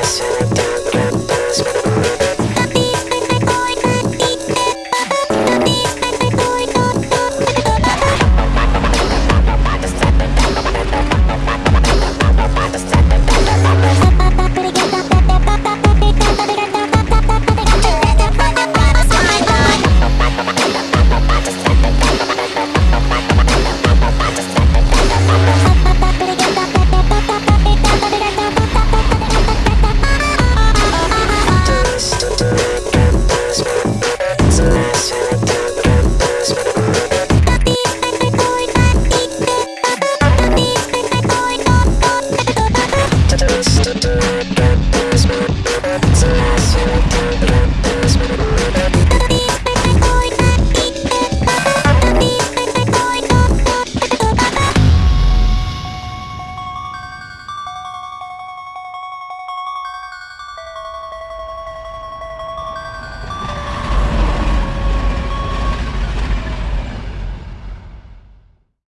Yes, it.